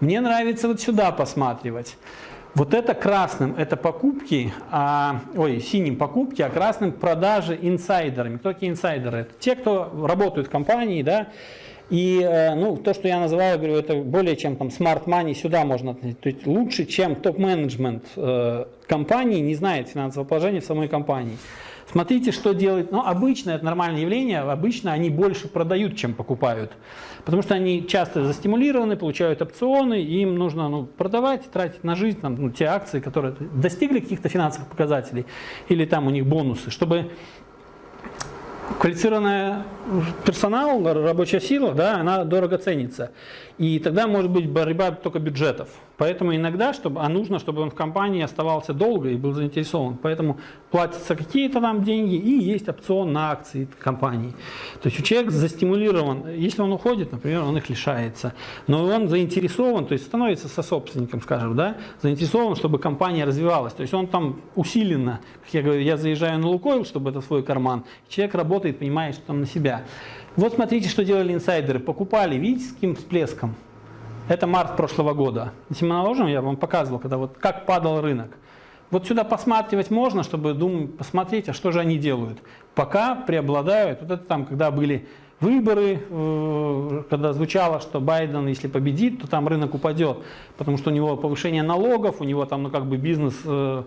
Мне нравится вот сюда посматривать. Вот это красным, это покупки, а, ой, синим покупки, а красным продажи инсайдерами. Кто такие инсайдеры? Это те, кто работают в компании, да, и э, ну, то, что я называю, говорю, это более чем там smart money сюда можно относить. То есть лучше, чем топ-менеджмент э, компании не знает финансового положения в самой компании. Смотрите, что делает. Ну, обычно это нормальное явление. Обычно они больше продают, чем покупают. Потому что они часто застимулированы, получают опционы, им нужно ну, продавать, тратить на жизнь там, ну, те акции, которые достигли каких-то финансовых показателей, или там у них бонусы, чтобы квалифицированный персонал, рабочая сила, да, она дорого ценится. И тогда может быть борьба только бюджетов. Поэтому иногда, чтобы, а нужно, чтобы он в компании оставался долго и был заинтересован. Поэтому платятся какие-то там деньги и есть опцион на акции компании. То есть у человека застимулирован, если он уходит, например, он их лишается. Но он заинтересован, то есть становится сособственником, скажем, да, заинтересован, чтобы компания развивалась. То есть он там усиленно, как я говорю, я заезжаю на Лукойл, чтобы это свой карман. Человек работает, понимает, что там на себя. Вот смотрите, что делали инсайдеры. Покупали, видите, с каким всплеском? Это март прошлого года. Если мы наложим, я вам показывал, когда вот как падал рынок. Вот сюда посматривать можно, чтобы думать, посмотреть, а что же они делают. Пока преобладают, вот это там, когда были выборы, э, когда звучало, что Байден, если победит, то там рынок упадет, потому что у него повышение налогов, у него там, ну, как бы бизнес, э,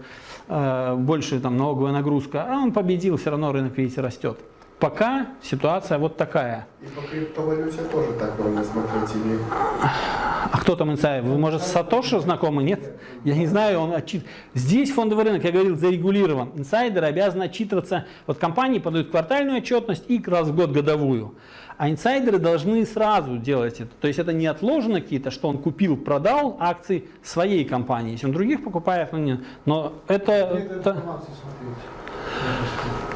э, больше там налоговая нагрузка, а он победил, все равно рынок, видите, растет. Пока ситуация вот такая. И по криптовалюте тоже так можно смотреть или... А кто там инсайдер? Вы, может, с Сатоши знакомы? Нет? Я не знаю, он отчит... Здесь фондовый рынок, я говорил, зарегулирован. Инсайдеры обязаны отчитываться. Вот компании подают квартальную отчетность и раз в год годовую. А инсайдеры должны сразу делать это. То есть это не отложено какие-то, что он купил, продал акции своей компании. Если он других покупает, ну нет. Но это... это...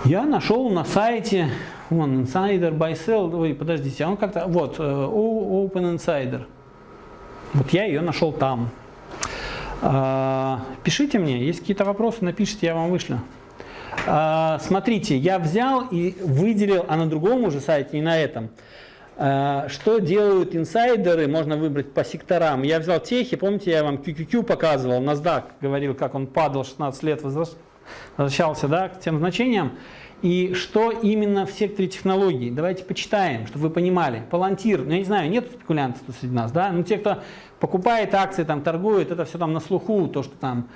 Я нашел на сайте, вон, Insider Buy Sell, ой, подождите, он как-то, вот, э, Open Insider. Вот я ее нашел там. А, пишите мне, есть какие-то вопросы, напишите, я вам вышлю. А, смотрите, я взял и выделил, а на другом уже сайте, не на этом, а, что делают инсайдеры, можно выбрать по секторам. Я взял техи, помните, я вам QQQ показывал, NASDAQ говорил, как он падал 16 лет, возвращался да, к тем значениям. И что именно в секторе технологий? Давайте почитаем, чтобы вы понимали. Палантир, ну я не знаю, нет спекулянтов среди нас, да? Но те, кто покупает акции, там торгует, это все там на слуху, то, что там,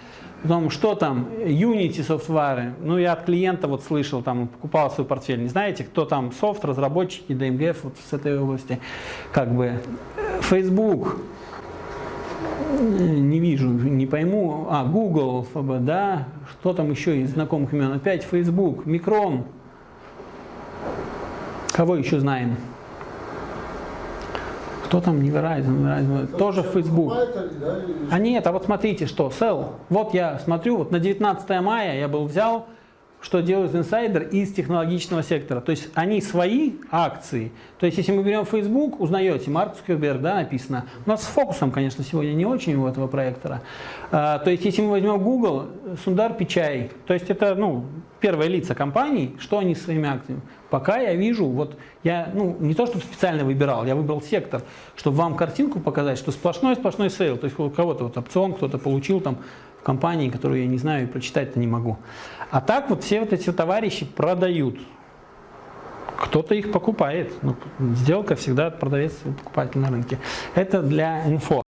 потом, что там, Unity софтвары, ну я от клиента вот слышал, там, покупал свой портфель, не знаете, кто там, софт, разработчики, DMGF вот с этой области, как бы, Facebook, не вижу, не пойму. А, Google, да, что там еще из знакомых имен? Опять Facebook, Micron. Кого еще знаем? Кто там не Verizon, Verizon тоже Facebook. А нет, а вот смотрите, что, Sell. Вот я смотрю, вот на 19 мая я был взял что делает инсайдер из технологичного сектора. То есть они свои акции, то есть если мы берем Facebook, узнаете, Марк Цукерберг, да, написано. У нас с фокусом, конечно, сегодня не очень у этого проектора. А, то есть если мы возьмем Google, Сундар Пичай, то есть это ну, первые лица компаний, что они своими акциями. Пока я вижу, вот я ну, не то, чтобы специально выбирал, я выбрал сектор, чтобы вам картинку показать, что сплошной-сплошной sale, то есть у кого-то вот опцион кто-то получил там в компании, которую я не знаю и прочитать-то не могу. А так вот все вот эти товарищи продают. Кто-то их покупает. Ну, сделка всегда продавец и покупатель на рынке. Это для инфо.